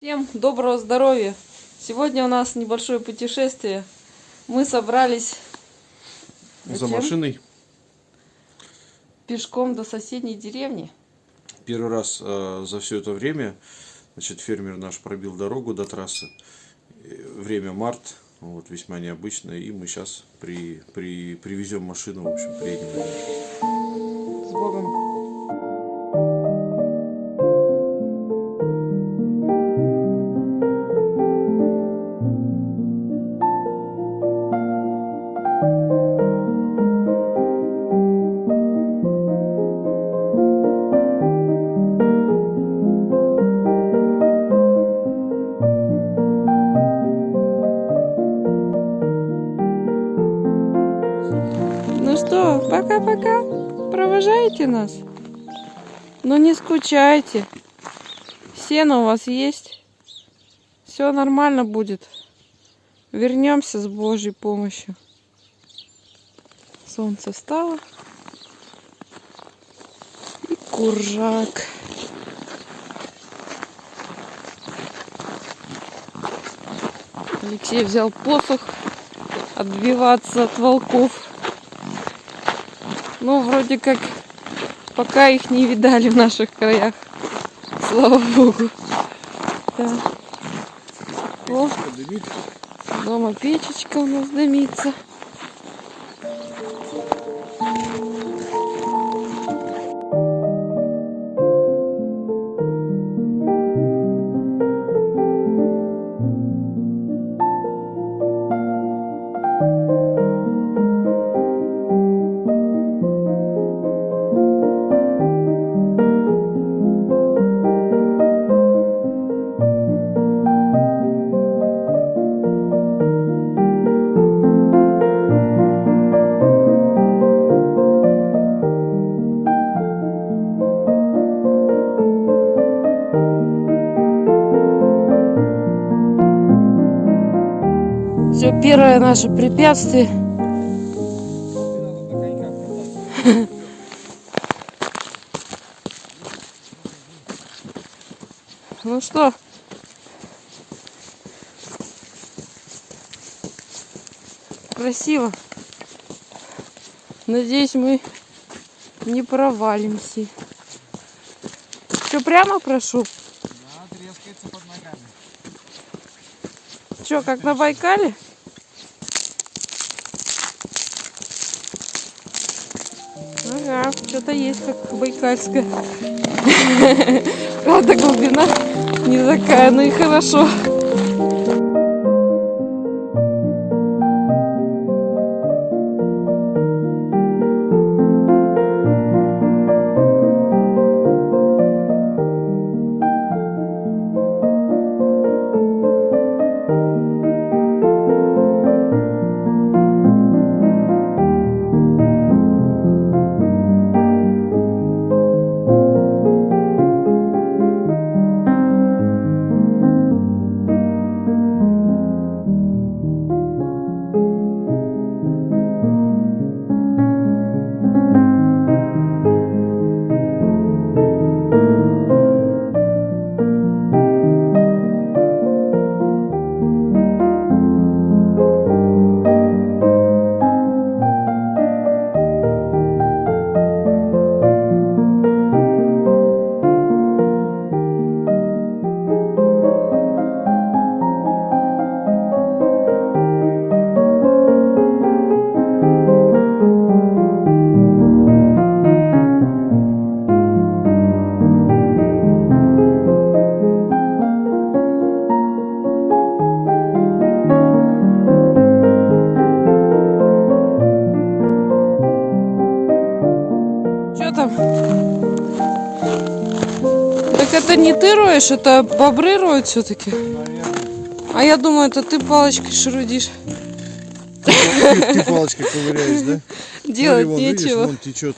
Всем доброго здоровья! Сегодня у нас небольшое путешествие. Мы собрались За Зачем? машиной. пешком до соседней деревни. Первый раз э, за все это время, значит, фермер наш пробил дорогу до трассы. Время март, вот, весьма необычно. И мы сейчас при, при, привезем машину, в общем, приедем. С Богом! Провожаете нас? Ну не скучайте. Сено у вас есть. Все нормально будет. Вернемся с Божьей помощью. Солнце встало. И куржак. Алексей взял посох отбиваться от волков. Ну, вроде как, пока их не видали в наших краях. Слава Богу. Да. О, дома печечка у нас дымится. Все, первое наше препятствие. Ну что? Красиво. Надеюсь, мы не провалимся. Что, прямо прошу? Да, трескается под ногами. Что, как на Байкале? Что-то есть как байкальская. Правда, глубина не такая, ну и хорошо. Что там? Так это не ты роешь, это бобры роют все-таки. А я думаю, это ты палочкой шарудишь. Ты палочкой ковыряешь, да? Делать Смотри, вон, видишь, нечего. вон течет.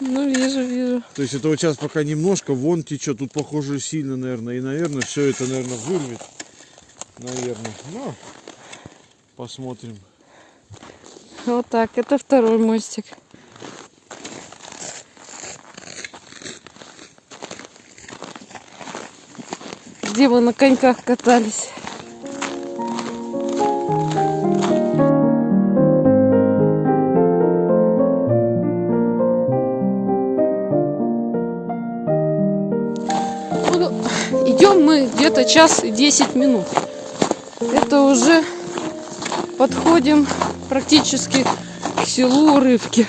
Ну, вижу, вижу. То есть это вот сейчас пока немножко, вон течет. Тут, похоже, сильно, наверное. И, наверное, все это, наверное, вырвет. Наверное. Ну, посмотрим. Вот так, это второй мостик. Где мы на коньках катались. Ну, Идем мы где-то час и 10 минут. Это уже подходим практически к селу Урывки.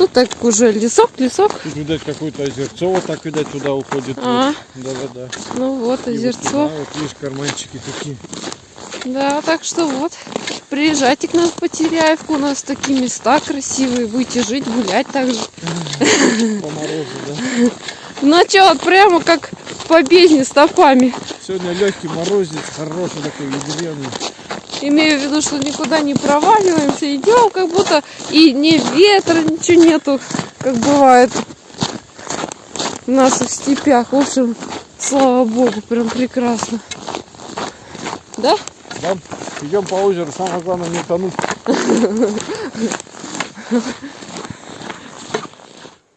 Тут так уже лесок, лесок. Тут, видать, какое-то озерцо, вот так, видать, туда уходит. А. Да-да-да. Ну вот, И вот озерцо. туда Вот, видишь, карманчики такие. Да, так что вот, приезжайте к нам в Потеряевку, у нас такие места красивые, будете жить, гулять также. По морозу, да. Ну что, вот прямо как в победне стопами. Сегодня легкий морозец, хороший такой, ядреный. Имею в виду, что никуда не проваливаемся, идем, как будто и ни ветра, ничего нету, как бывает у нас в степях. В общем, слава богу, прям прекрасно. Да? Да, идем по озеру, самое главное не тонуть.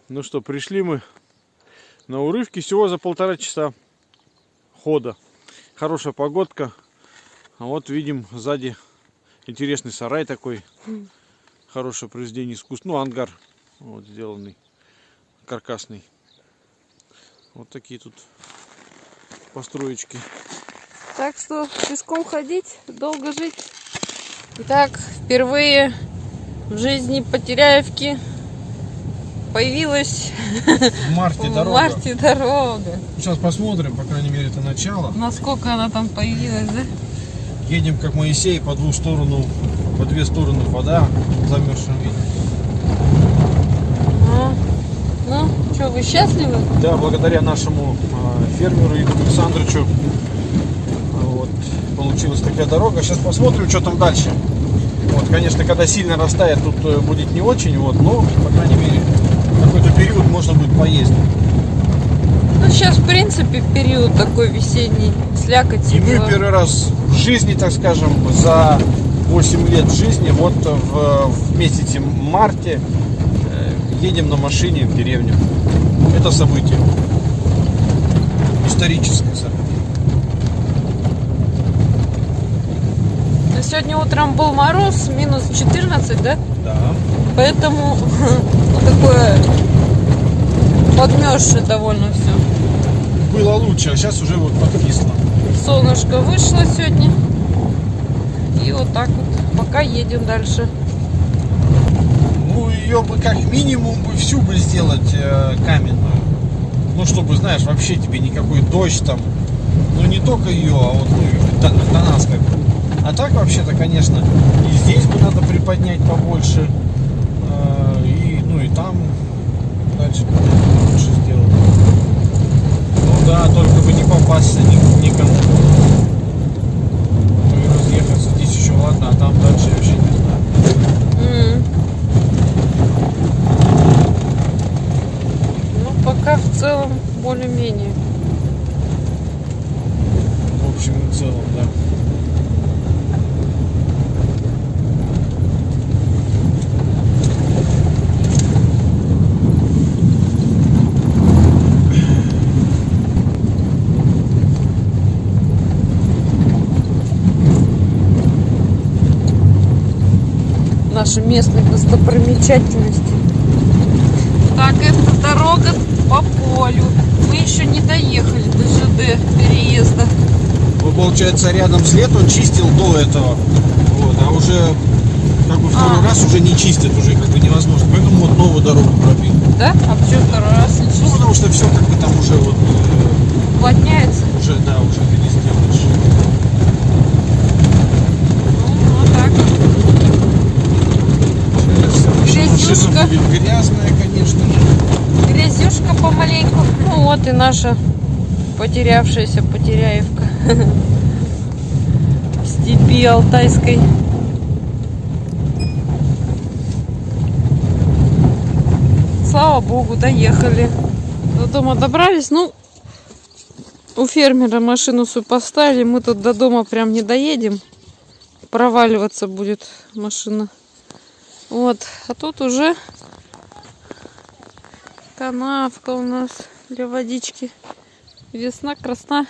Ну что, пришли мы на урывки всего за полтора часа хода. Хорошая погодка. А вот видим сзади интересный сарай такой. Хорошее произведение искусства. Ну, ангар вот сделанный, каркасный. Вот такие тут построечки. Так что пешком ходить, долго жить. Итак, впервые в жизни Потеряевки появилась В марте в марте дорога. Сейчас посмотрим, по крайней мере, это начало. Насколько она там появилась, да? Едем как Моисей по дву сторону, по две стороны вода в замерзшем виде. А, Ну, что, вы счастливы? Да, благодаря нашему э, фермеру Игорю Александровичу а, вот, получилась такая дорога. Сейчас посмотрим, что там дальше. Вот, конечно, когда сильно растает, тут э, будет не очень, вот, но, по крайней мере, какой-то период можно будет поездить. Сейчас, в принципе, период такой весенний, слякоть. И мы первый раз в жизни, так скажем, за 8 лет жизни, вот в, в месяце марте э, едем на машине в деревню. Это событие. Историческое событие. Сегодня утром был мороз, минус 14, да? Да. Поэтому такое подмерзшее довольно все. Было лучше, а сейчас уже вот подкисло. Солнышко вышло сегодня. И вот так вот. Пока едем дальше. Ну, ее бы как минимум бы всю бы сделать э, каменную. Ну, чтобы, знаешь, вообще тебе никакой дождь там. Ну, не только ее, а вот ну, до, до нас как. А так вообще-то, конечно, и здесь бы надо приподнять побольше. э, и, ну, и там дальше бы лучше сделать. Ну да, только бы не попасться ни- никому. Ну и разъехаться здесь еще ладно, а там дальше я вообще не знаю. М. Ну, пока в целом более-менее. В общем и целом, да. Наши местные достопримечательности. Так, это дорога по полю. Мы еще не доехали до ЖД переезда. Ну, получается, рядом след он чистил до этого. Вот, а уже как бы второй А. раз уже не чистят, уже как бы невозможно. Поэтому вот новую дорогу пробили. Да? А почему второй раз не Ну, чистили? потому что все как бы там уже вот э, Уплотняется? уже, да, уже ты не сделаешь. Ну, вот так. Машина Грязюшка. грязная, конечно же. Грязюшка помаленьку. Ну вот и наша потерявшаяся потеряевка. В степи алтайской. Слава богу, доехали. До дома добрались. Ну, у фермера машину свою поставили. Мы тут до дома прям не доедем. Проваливаться будет машина. Вот. А тут уже канавка у нас для водички Весна красна.